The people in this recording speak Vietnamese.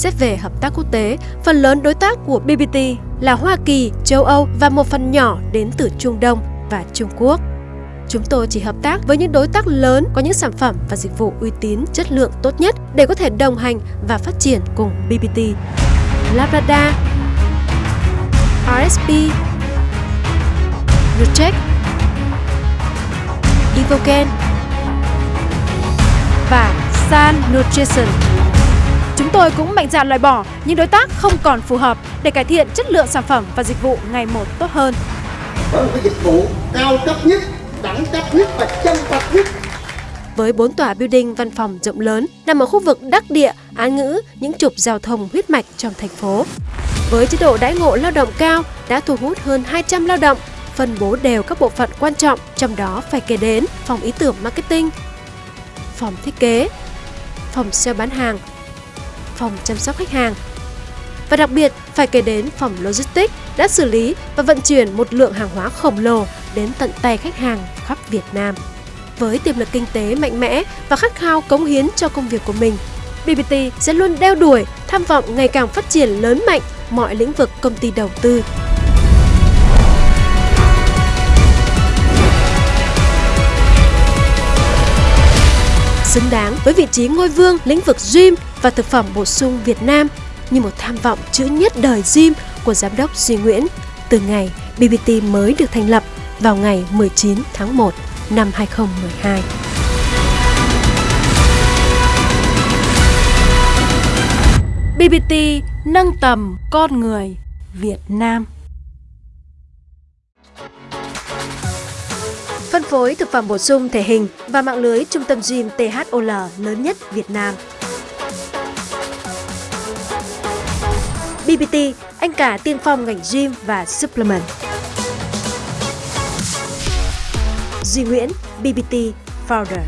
Xét về hợp tác quốc tế, phần lớn đối tác của BBT là Hoa Kỳ, châu Âu và một phần nhỏ đến từ Trung Đông và Trung Quốc. Chúng tôi chỉ hợp tác với những đối tác lớn có những sản phẩm và dịch vụ uy tín, chất lượng tốt nhất để có thể đồng hành và phát triển cùng BBT. Labrador, RSP, Rutech, Evoken và San Nutrition. Tôi cũng mạnh dạn loại bỏ những đối tác không còn phù hợp để cải thiện chất lượng sản phẩm và dịch vụ ngày một tốt hơn. Với một cái dịch vụ cao cấp nhất, đẳng cấp nhất và chân thật nhất với 4 tòa building văn phòng rộng lớn nằm ở khu vực đắc địa, án ngữ, những trục giao thông huyết mạch trong thành phố. Với chế độ đãi ngộ lao động cao đã thu hút hơn 200 lao động, phân bố đều các bộ phận quan trọng, trong đó phải kể đến phòng ý tưởng marketing, phòng thiết kế, phòng sale bán hàng, phòng chăm sóc khách hàng. Và đặc biệt phải kể đến phòng logistics đã xử lý và vận chuyển một lượng hàng hóa khổng lồ đến tận tay khách hàng khắp Việt Nam. Với tiềm lực kinh tế mạnh mẽ và khát khao cống hiến cho công việc của mình, BBT sẽ luôn đeo đuổi, tham vọng ngày càng phát triển lớn mạnh mọi lĩnh vực công ty đầu tư. Xứng đáng với vị trí ngôi vương, lĩnh vực gym và thực phẩm bổ sung Việt Nam như một tham vọng chữ nhất đời gym của Giám đốc Duy Nguyễn từ ngày BBT mới được thành lập vào ngày 19 tháng 1 năm 2012. BBT nâng tầm con người Việt Nam. Phối thực phẩm bổ sung thể hình và mạng lưới trung tâm gym THOL lớn nhất Việt Nam. BBT, anh cả tiên phong ngành gym và supplement. Duy Nguyễn, BBT Founder.